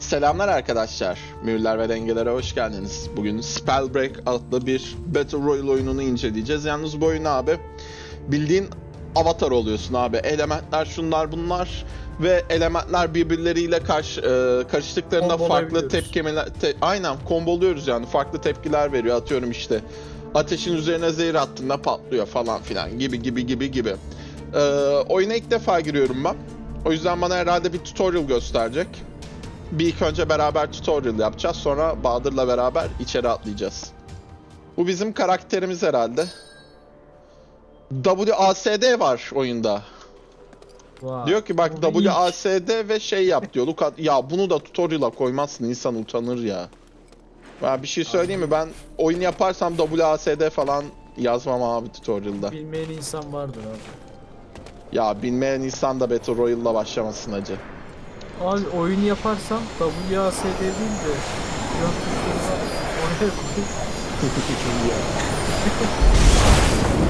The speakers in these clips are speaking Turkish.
Selamlar arkadaşlar. Mühürler ve dengelere hoş geldiniz. Bugün Spellbreak adlı bir Battle Royale oyununu inceleyeceğiz. Yalnız bu oyun abi bildiğin avatar oluyorsun abi. Elementler şunlar bunlar ve elementler birbirleriyle karşı, e, karıştıklarında farklı tepkimeler te- aynen komboluyoruz yani farklı tepkiler veriyor. Atıyorum işte ateşin üzerine zehir attığında patlıyor falan filan gibi gibi gibi gibi. E, oyuna ilk defa giriyorum ben. O yüzden bana herhalde bir tutorial gösterecek. Bir ilk önce beraber tutorial yapacağız. Sonra Bahadır'la beraber içeri atlayacağız. Bu bizim karakterimiz herhalde. WASD var oyunda. Vay. Diyor ki bak Bu. WASD ve şey yap diyor. Luka, ya bunu da tutorial'a koymazsın insan utanır ya. Ben bir şey söyleyeyim mi? Ben oyun yaparsam WASD falan yazmam abi tutorial'da. Bilmeyen insan vardır abi. Ya bilmeyen insan da Battle Royale'la başlamasın acı. Abi oyun yaparsam WASD değil de oraya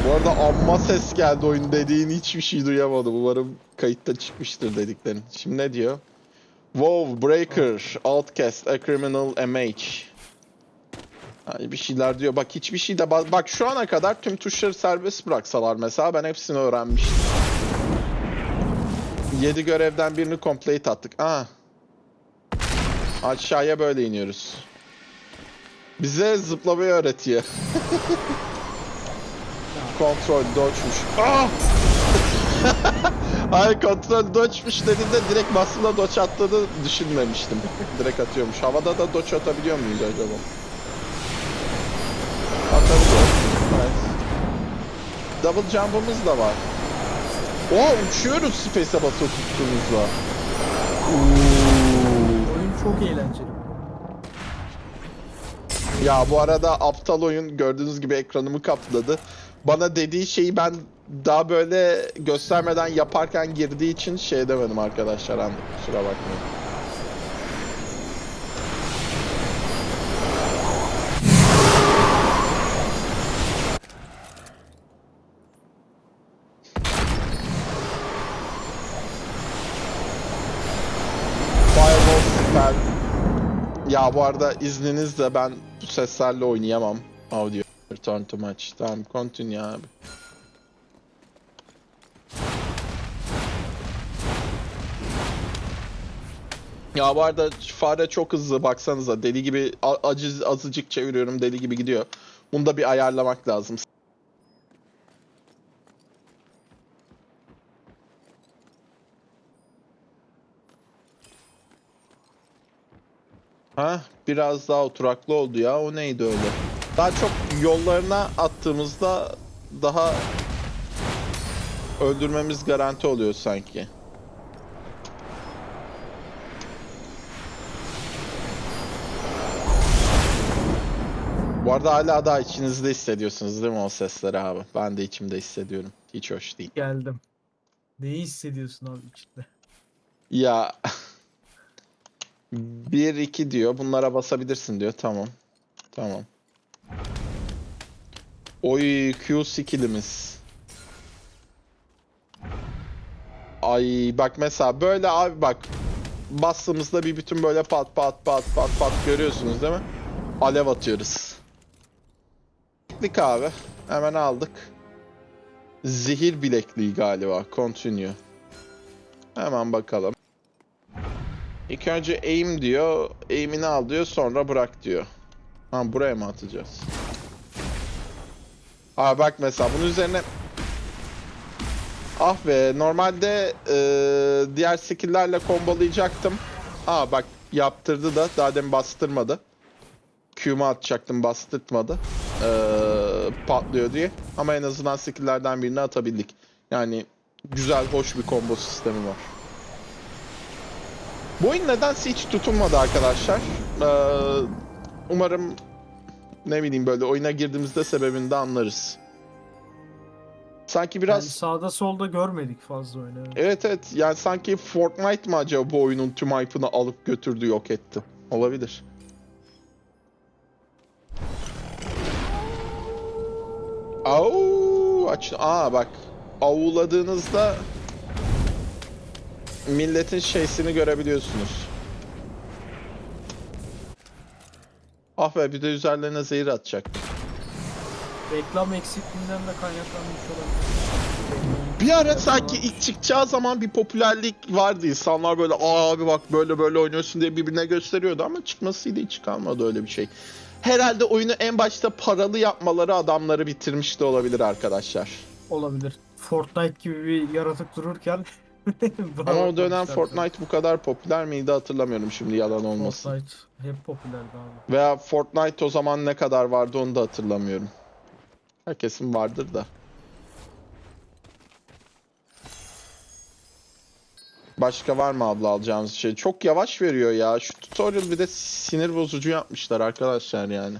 Bu arada amma ses geldi oyun dediğin hiçbir şey duyamadım. Umarım kayıtta çıkmıştır dediklerin. Şimdi ne diyor? WoW, Breaker, Outcast, A Criminal MH. Yani bir şeyler diyor. Bak hiçbir şey de... ba- Bak şu ana kadar tüm tuşları serbest bıraksalar mesela ben hepsini öğrenmiştim. 7 görevden birini complete attık. Aa. Aşağıya böyle iniyoruz. Bize zıplamayı öğretiyor. Kontrol dodge'muş. Ah! Ay kontrol dodge'muş dediğinde direkt basıla dodge attığını düşünmemiştim. Direkt atıyormuş. Havada da dodge atabiliyor muyuz acaba? Atabiliyoruz. Nice. Double jump'ımız da var. Oo uçuyoruz space'e basılı tuttuğumuzla. oyun çok eğlenceli. Ya bu arada aptal oyun gördüğünüz gibi ekranımı kapladı. Bana dediği şeyi ben daha böyle göstermeden yaparken girdiği için şey demedim arkadaşlar. Kusura bakmayın. Bu arada izninizle ben bu seslerle oynayamam. Audio. Return to match. Tamam continue abi. Ya bu arada fare çok hızlı baksanıza deli gibi a- acı azıcık çeviriyorum deli gibi gidiyor. Bunu da bir ayarlamak lazım. Ha, biraz daha oturaklı oldu ya. O neydi öyle? Daha çok yollarına attığımızda daha öldürmemiz garanti oluyor sanki. Bu arada hala daha içinizde hissediyorsunuz değil mi o sesleri abi? Ben de içimde hissediyorum. Hiç hoş değil. Geldim. Neyi hissediyorsun abi içinde? Ya 1 2 diyor. Bunlara basabilirsin diyor. Tamam. Tamam. Oy Q skillimiz. Ay bak mesela böyle abi bak bastığımızda bir bütün böyle pat pat pat pat pat görüyorsunuz değil mi? Alev atıyoruz. Bileklik abi. Hemen aldık. Zehir bilekliği galiba. Continue. Hemen bakalım. İlk önce aim diyor. Aim'ini al diyor. Sonra bırak diyor. Ha buraya mı atacağız? Aa bak mesela bunun üzerine Ah be normalde eee, diğer skill'lerle kombolayacaktım. Aa bak yaptırdı da daha demin bastırmadı. Q'mu atacaktım bastırtmadı. Eee, patlıyor diye. Ama en azından skill'lerden birini atabildik. Yani güzel hoş bir combo sistemi var. Bu oyun nedense hiç tutunmadı arkadaşlar. Ee, umarım ne bileyim böyle oyuna girdiğimizde sebebini de anlarız. Sanki biraz Yani sağda solda görmedik fazla oyunu. evet. evet evet yani sanki Fortnite mı acaba bu oyunun tüm hype'ını alıp götürdü yok etti. Olabilir. Au aç aa bak avuladığınızda milletin şeysini görebiliyorsunuz. Ah be bir de üzerlerine zehir atacak. Reklam eksikliğinden de kaynaklanmış olabilir. Bir ara sanki ilk çıkacağı zaman bir popülerlik vardı. İnsanlar böyle Aa, abi bak böyle böyle oynuyorsun diye birbirine gösteriyordu ama çıkmasıyla hiç kalmadı öyle bir şey. Herhalde oyunu en başta paralı yapmaları adamları bitirmiş de olabilir arkadaşlar. olabilir. Fortnite gibi bir yaratık dururken Ama o dönem Fortnite bu kadar popüler miydi hatırlamıyorum şimdi yalan olmasın. Fortnite hep popülerdi abi. Veya Fortnite o zaman ne kadar vardı onu da hatırlamıyorum. Herkesin vardır da. Başka var mı abla alacağımız şey? Çok yavaş veriyor ya. Şu tutorial bir de sinir bozucu yapmışlar arkadaşlar yani.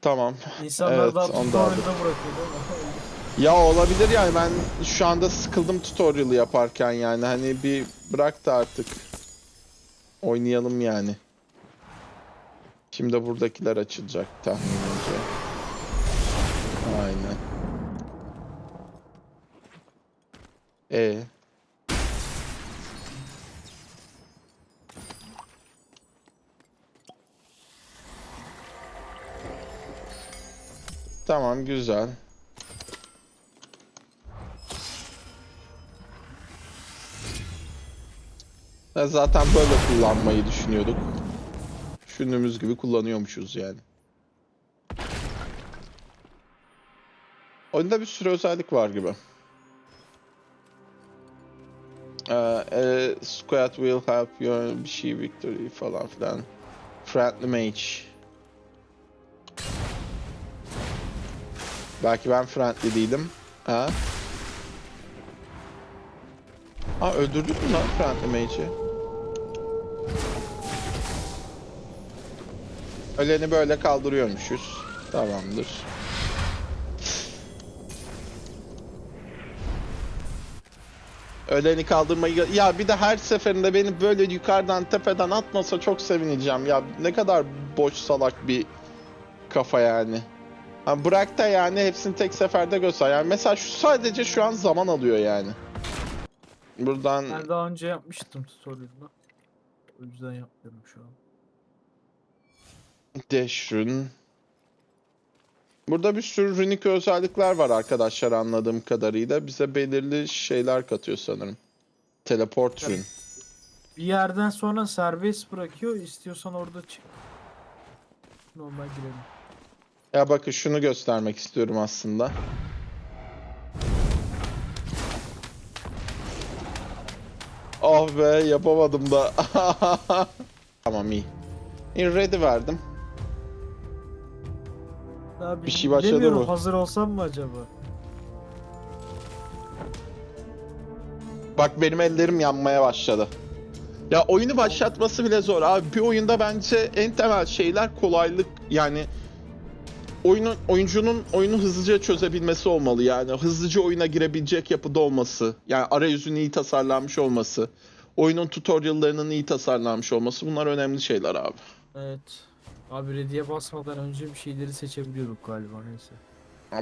Tamam. İnsanlar Evet, daha tutorial'da bırakıyor değil mi? Ya olabilir yani ben şu anda sıkıldım tutorial yaparken yani. Hani bir bırak da artık. Oynayalım yani. Şimdi buradakiler açılacak tahminimce. Aynen. E Tamam güzel. Zaten böyle kullanmayı düşünüyorduk. Düşündüğümüz gibi kullanıyormuşuz yani. Oyunda bir sürü özellik var gibi. Ee, e, squad will help you bir şey victory falan filan. Friendly mage. Belki ben friendly değilim. Ha? Ha öldürdük mü lan friendly mage'i? Öleni böyle kaldırıyormuşuz. Tamamdır. Öleni kaldırmayı... Ya bir de her seferinde beni böyle yukarıdan tepeden atmasa çok sevineceğim. Ya ne kadar boş salak bir kafa yani. Ha bırak da yani hepsini tek seferde göster. Yani mesela şu sadece şu an zaman alıyor yani. Buradan Ben daha önce yapmıştım tutorial'da. O yüzden yapmıyorum şu an. Rune. Burada bir sürü runik özellikler var arkadaşlar anladığım kadarıyla. Bize belirli şeyler katıyor sanırım. Teleport rune. Bir yerden sonra serbest bırakıyor. İstiyorsan orada çık. Normal girelim. Ya bakın şunu göstermek istiyorum aslında. Oh be yapamadım da. tamam iyi. İyi ready verdim. Abi, Bir şey başladı bilemiyorum, mı? Hazır olsam mı acaba? Bak benim ellerim yanmaya başladı. Ya oyunu başlatması bile zor abi. Bir oyunda bence en temel şeyler kolaylık yani oyunun oyuncunun oyunu hızlıca çözebilmesi olmalı yani hızlıca oyuna girebilecek yapıda olması yani arayüzün iyi tasarlanmış olması oyunun tutoriallarının iyi tasarlanmış olması bunlar önemli şeyler abi. Evet. Abi ready'e basmadan önce bir şeyleri seçebiliyorduk galiba neyse.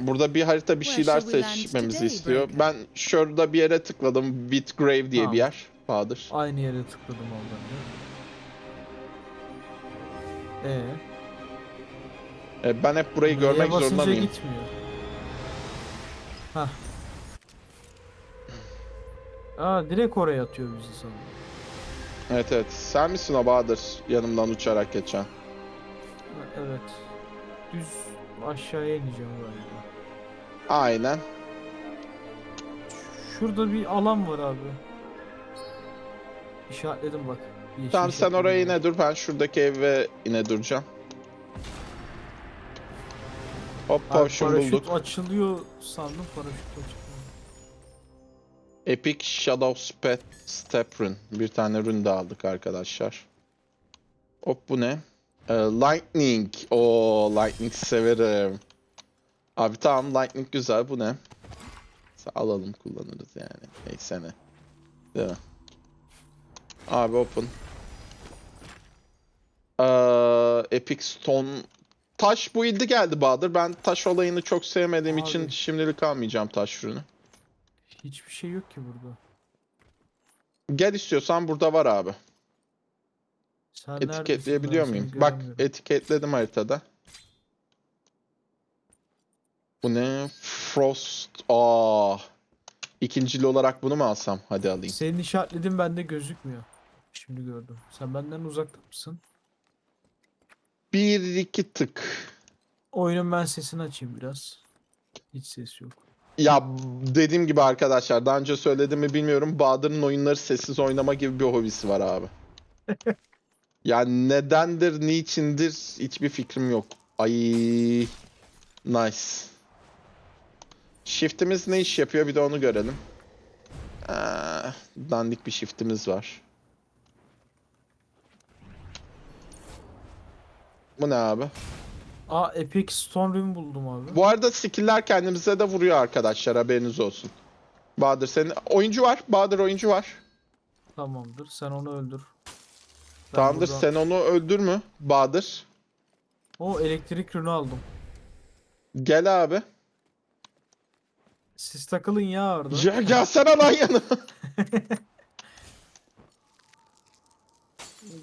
Burada bir harita bir şeyler seçmemizi istiyor. Ben şurada bir yere tıkladım. Bitgrave diye Tamam. bir yer. Bahadır. Aynı yere tıkladım oradan değil mi? Ee, E, ben hep burayı Ready'e görmek zorunda mıyım? gitmiyor. Hah. Aa direkt oraya atıyor bizi sanırım. Evet evet. Sen misin o Bahadır? Yanımdan uçarak geçen. Evet. Düz aşağıya ineceğim galiba. Aynen. Şurada bir alan var abi. İşaretledim bak. Yeşil Tamam sen işaretledim oraya yine dur. Ben şuradaki eve yine duracağım. Hop Abi paraşüt bulduk. açılıyor sandım paraşüt açılıyor. Epic Shadow Step, Step Rune. Bir tane rune de aldık arkadaşlar. Hop bu ne? Ee, lightning. Oo Lightning severim. Abi tamam Lightning güzel. Bu ne? Alalım kullanırız yani. Neyse ne. Değil mi? Abi open. Ee, Epic Stone. Taş build'i geldi Bahadır. Ben taş olayını çok sevmediğim için Abi. şimdilik almayacağım taş ürünü. Hiçbir şey yok ki burada. Gel istiyorsan burada var abi. Sen neredesin? Etiketleyebiliyor seni muyum? Bak göremiyorum. etiketledim haritada. Bu ne? Frost. Aa. İkincili olarak bunu mu alsam? Hadi alayım. Senin işaretlediğin bende gözükmüyor. Şimdi gördüm. Sen benden uzakta mısın? Bir iki tık. Oyunun ben sesini açayım biraz. Hiç ses yok. Ya dediğim gibi arkadaşlar daha önce söyledim mi bilmiyorum. Bahadır'ın oyunları sessiz oynama gibi bir hobisi var abi. yani nedendir, niçindir hiçbir fikrim yok. Ay nice. Shift'imiz ne iş yapıyor bir de onu görelim. Aa, dandik bir shift'imiz var. Bu ne abi? Aa Epic Stone Ring buldum abi. Bu arada skill'ler kendimize de vuruyor arkadaşlar haberiniz olsun. Bahadır senin oyuncu var. Bahadır oyuncu var. Tamamdır. Sen onu öldür. Tamamdır buradan- sen onu öldürme Bahadır. O elektrik rünü aldım. Gel abi. Siz takılın ya orada. Ya gelsene lan yanıma.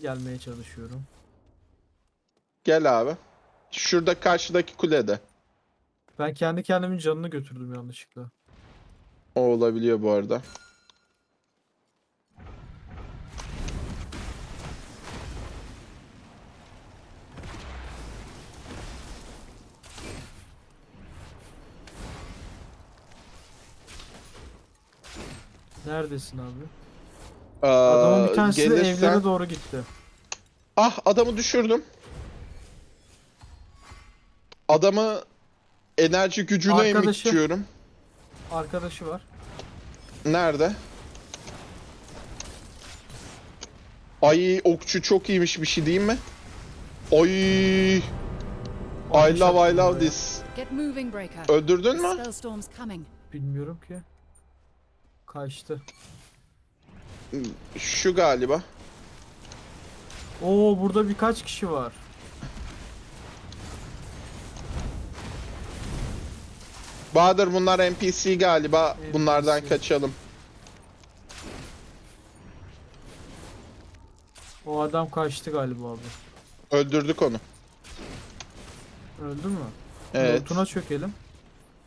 Gelmeye çalışıyorum. Gel abi. Şurada karşıdaki kulede. Ben kendi kendimin canını götürdüm yanlışlıkla. O olabiliyor bu arada. Neredesin abi? Ee, Adamın bir tanesi gelirsen- evlere doğru gitti. Ah adamı düşürdüm. Adamı enerji gücüne Arkadaşı. emitiyorum. Arkadaşı var. Nerede? Ay okçu çok iyiymiş bir şey diyeyim mi? Oy. I love I love this. Öldürdün mü? Bilmiyorum ki. Kaçtı. Şu galiba. Oo burada birkaç kişi var. Bahadır bunlar NPC galiba. Bunlardan NPC. kaçalım. O adam kaçtı galiba abi. Öldürdük onu. Öldü mü? Evet. Notuna çökelim.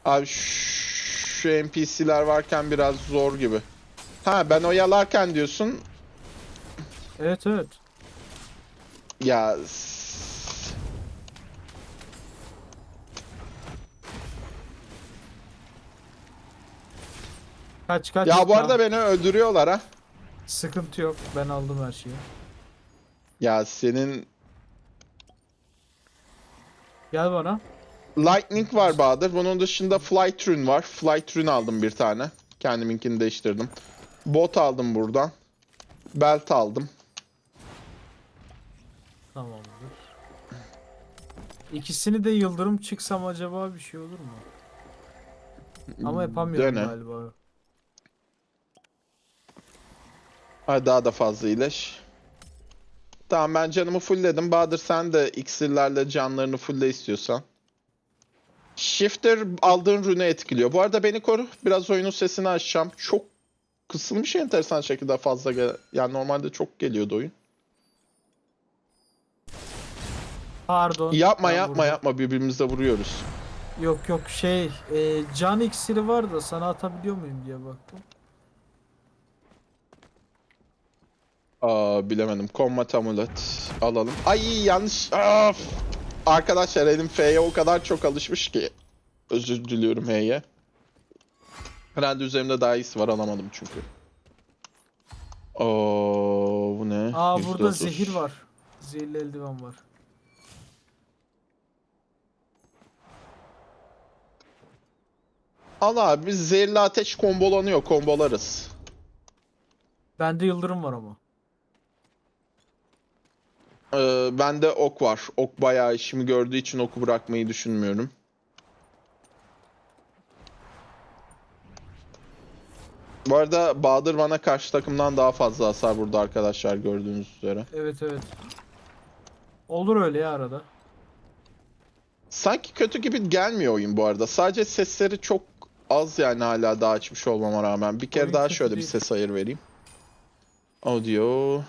Abi şu şu NPC'ler varken biraz zor gibi. Ha ben oyalarken diyorsun. Evet evet. Ya Kaç kaç. ya bu Tamam. arada beni öldürüyorlar ha. Sıkıntı yok. Ben aldım her şeyi. Ya senin Gel bana. Lightning var Bahadır. Bunun dışında Flight Rune var. Flight Rune aldım bir tane. Kendiminkini değiştirdim. Bot aldım buradan. Belt aldım. Tamamdır. İkisini de yıldırım çıksam acaba bir şey olur mu? Ama yapamıyorum Dene. galiba. Hadi daha da fazla iyileş. Tamam ben canımı fullledim. Bahadır sen de iksirlerle canlarını fulle istiyorsan. Shifter aldığın rune etkiliyor. Bu arada beni koru. Biraz oyunun sesini açacağım. Çok kısılmış enteresan şekilde fazla gel yani normalde çok geliyordu oyun. Pardon. Yapma yapma vurdum. yapma birbirimize vuruyoruz. Yok yok şey e, can iksiri var da sana atabiliyor muyum diye baktım. Aa bilemedim. Combat amulet alalım. Ay yanlış. Of. Arkadaşlar elim F'ye o kadar çok alışmış ki. Özür diliyorum H'ye. Herhalde üzerimde daha iyisi var alamadım çünkü. Oo bu ne? Aa burada %30. zehir var. Zehirli eldiven var. Al abi biz zehirli ateş kombolanıyor. Kombolarız. Bende yıldırım var ama. Ee, bende ok var. Ok bayağı işimi gördüğü için oku bırakmayı düşünmüyorum. Bu arada Bahadır bana karşı takımdan daha fazla hasar vurdu arkadaşlar gördüğünüz üzere. Evet evet. Olur öyle ya arada. Sanki kötü gibi gelmiyor oyun bu arada. Sadece sesleri çok az yani hala daha açmış olmama rağmen. Bir kere Oyun daha kötü şöyle bir değil. ses ayır vereyim. Audio.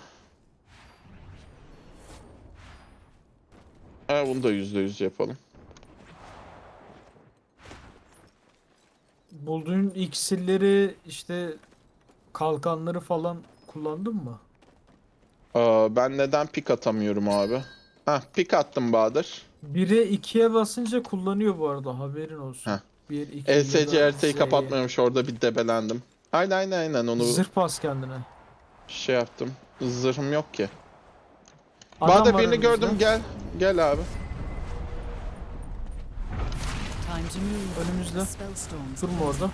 Ha, bunu da yüzde yüz yapalım. Bulduğun iksirleri işte kalkanları falan kullandın mı? Aa, ben neden pik atamıyorum abi? Heh, pik attım Bahadır. 1'e 2'ye basınca kullanıyor bu arada haberin olsun. Heh. 1 2 ESC haritayı kapatmıyormuş orada bir debelendim. Aynen aynen aynen onu Zırh bas kendine. şey yaptım. Zırhım yok ki. Adam Bahadır var birini önümüzde. gördüm gel. Gel abi. Önümüzde. Durma orada.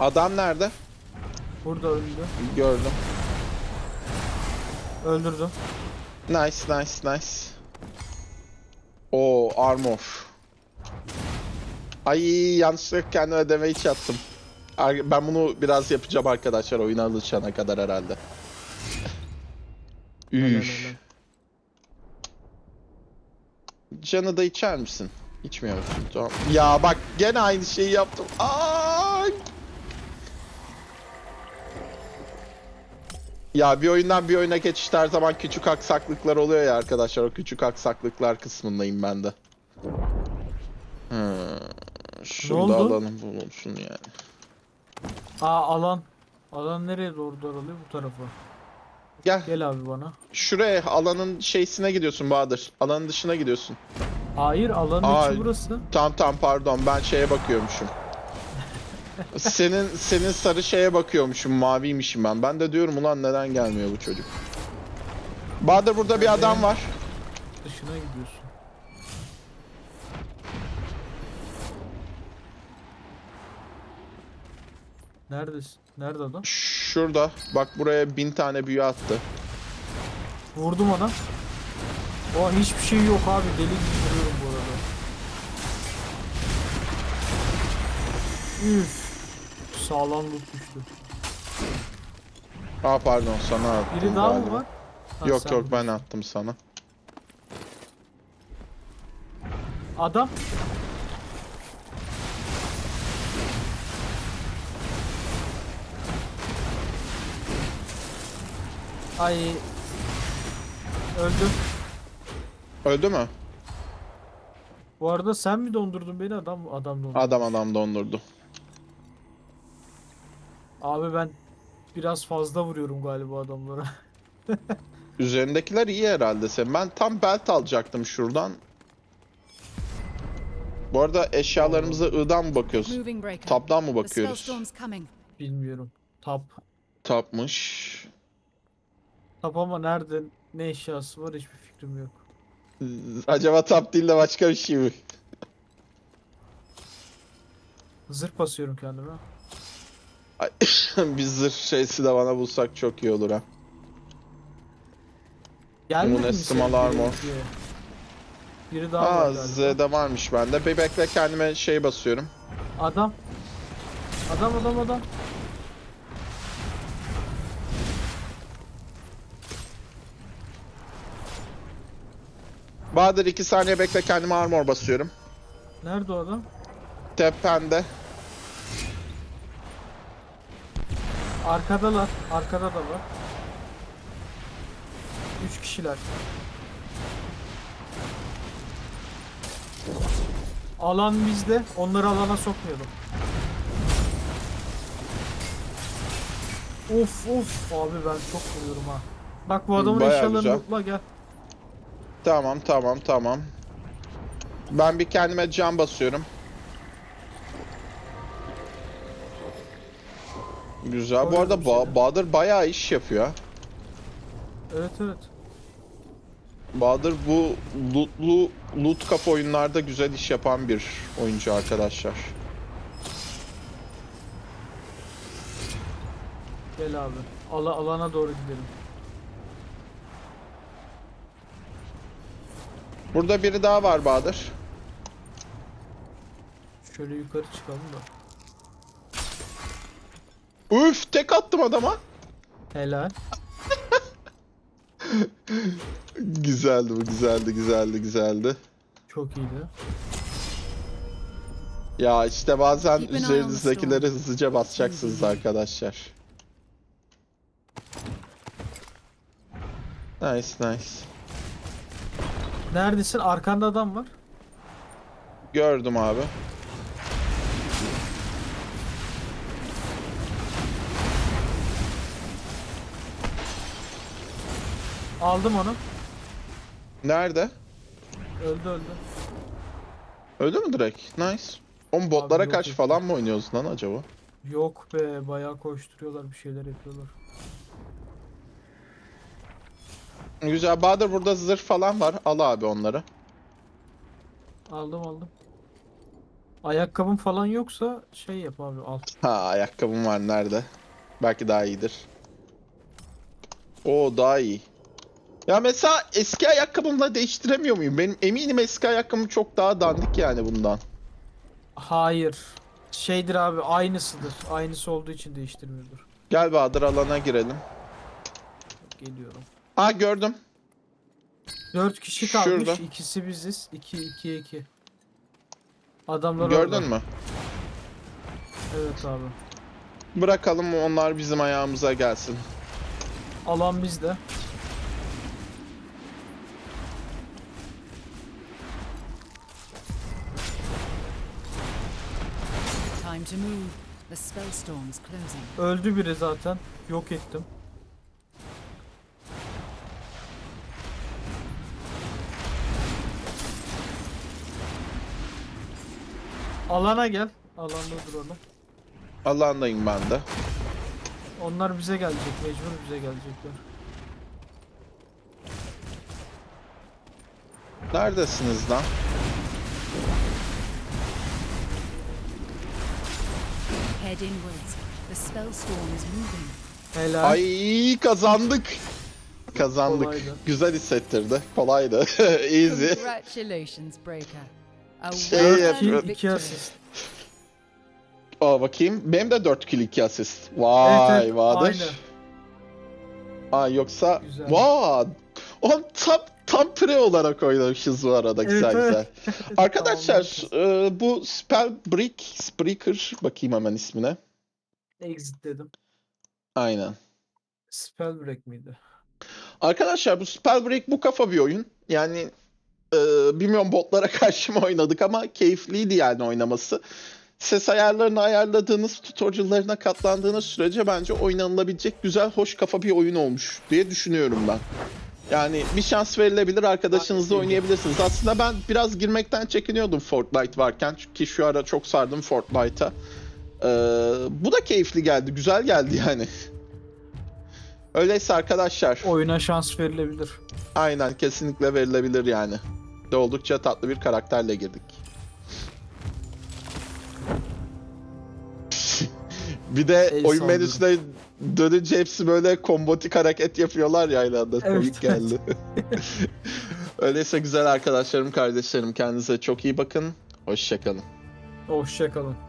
Adam nerede? Burada öldü. Gördüm. Öldürdüm. Nice nice nice. O armor. Ay yanlışlıkla kendime damage attım. Ar- Ben bunu biraz yapacağım arkadaşlar oyuna alışana kadar herhalde. Helal. Canı da içer misin? İçmiyor musun? Tamam. Ya bak gene aynı şeyi yaptım. Aa! Ya bir oyundan bir oyuna geçişte her zaman küçük aksaklıklar oluyor ya arkadaşlar. O küçük aksaklıklar kısmındayım ben de. Hmm. Şurada oldu? alanım bulunsun yani. Aa alan. Alan nereye doğru daralıyor? Bu tarafa. Gel Gel abi bana. şuraya alanın şeysine gidiyorsun Bahadır. Alanın dışına gidiyorsun. Hayır alanın Aa, içi burası. Tamam tamam pardon ben şeye bakıyormuşum. Senin senin sarı şeye bakıyormuşum maviymişim ben. Ben de diyorum ulan neden gelmiyor bu çocuk. Bahadır burada bir adam var. Dışına gidiyorsun. Neredesin? Nerede adam? Şurada. Bak buraya bin tane büyü attı. Vurdum ona. O hiçbir şey yok abi. Deli gibi vuruyorum bu arada. Üf. Sağlam loot düştü. Aa pardon sana attım Biri daha mı galiba. var? Ha, Yok sen yok ben attım sana. Adam. Ay. Öldüm. Öldü mü? Bu arada sen mi dondurdun beni adam adam dondurdu. Adam adam dondurdu. Abi ben biraz fazla vuruyorum galiba adamlara. Üzerindekiler iyi herhalde senin. Ben tam belt alacaktım şuradan. Bu arada eşyalarımıza I'dan mı bakıyoruz? Moving breaker. Tap'tan mı The bakıyoruz? spellstorm's coming. Bilmiyorum. Tap. Tapmış. Tap ama nerede ne eşyası var hiçbir fikrim yok. Acaba tap değil de başka bir şey mi? Zırh basıyorum kendime. Bir zırh şeysi de bana bulsak çok iyi olur ha. Gelmedi mi small senin armor. biri? Daha var Aa galiba. Z'de varmış bende. Bir bekle kendime şey basıyorum. Adam. Adam adam adam. Bahadır 2 saniye bekle kendime armor basıyorum. Nerede o adam? Tepende. Arkadalar. Arkada da var. Üç kişiler. Alan bizde. Onları alana sokmayalım. Of of abi ben çok vuruyorum ha. Bak bu adamın Bayağı eşyalarını güzel. lootla gel. Tamam tamam tamam. Ben bir kendime can basıyorum. Güzel. Bu arada ba- seni. Bahadır bayağı iş yapıyor. Evet evet. Bahadır bu lootlu loot kap oyunlarda güzel iş yapan bir oyuncu arkadaşlar. Gel abi. Ala alana doğru gidelim. Burada biri daha var Bahadır. Şöyle yukarı çıkalım da. Üf tek attım adama. Helal. Güzeldi bu güzeldi güzeldi güzeldi. Çok iyiydi. Ya işte bazen on the üzerinizdekileri hızlıca basacaksınız arkadaşlar. Nice nice. Neredesin? Arkanda adam var. Gördüm abi. Aldım onu. Nerede? Öldü öldü. Öldü mü direkt? Nice. Oğlum botlara yok, kaç yok. falan mı oynuyoruz lan acaba? Yok be bayağı koşturuyorlar bir şeyler yapıyorlar. Güzel. Bahadır burada zırh falan var. Al abi onları. Aldım aldım. Ayakkabım falan yoksa şey yap abi al. Ha ayakkabım var nerede? Belki daha iyidir. Oo daha iyi. Ya mesela eski ayakkabımla değiştiremiyor muyum? Benim eminim eski ayakkabım çok daha dandik yani bundan. Hayır. Şeydir abi aynısıdır. Aynısı olduğu için değiştirmiyordur. Gel Bahadır alana girelim. Geliyorum. Aa gördüm. 4 kişi kalmış. Şurada. İkisi biziz. 2 2 2. Adamlar Gördün orada. mü? Evet abi. Bırakalım onlar bizim ayağımıza gelsin. Alan bizde. To move. The spell storm's closing. Öldü biri zaten. Yok ettim. Alana gel. Alanda duralım. Alandayım ben de. Onlar bize gelecek. Mecbur bize gelecekler. Neredesiniz lan? Head inwards. The spell storm is moving. Helal. Ay kazandık. Kazandık. Kolaydı. Güzel hissettirdi. Kolaydı. Easy. Congratulations, Breaker. A Şey well yapıyor. earned 2 victory. asist. Aa bakayım. Benim de 4 kill 2 asist. Vay Evet, evet, aynı. Aa yoksa Güzel. vay. On tam tam pre olarak oynamışız bu arada güzel Evet, güzel. Arkadaşlar e, bu Spell Brick Spreaker bakayım hemen ismine. Exit dedim. Aynen. Spell break miydi? Arkadaşlar bu Spellbreak bu kafa bir oyun. Yani e, bilmiyorum botlara karşı mı oynadık ama keyifliydi yani oynaması. Ses ayarlarını ayarladığınız, tutorial'larına katlandığınız sürece bence oynanılabilecek güzel, hoş kafa bir oyun olmuş diye düşünüyorum ben. Yani bir şans verilebilir, arkadaşınızla oynayabilirsiniz. Aslında ben biraz girmekten çekiniyordum Fortnite varken. Çünkü şu ara çok sardım Fortnite'a. Ee, bu da keyifli geldi, güzel geldi yani. Öyleyse arkadaşlar. Oyuna şans verilebilir. Aynen kesinlikle verilebilir yani. De oldukça tatlı bir karakterle girdik. bir de El oyun saldırı. menüsüne dönünce hepsi böyle kombotik hareket yapıyorlar ya aynı anda. Evet, Komik geldi. Öyleyse güzel arkadaşlarım, kardeşlerim kendinize çok iyi bakın. Hoşçakalın. Hoşçakalın.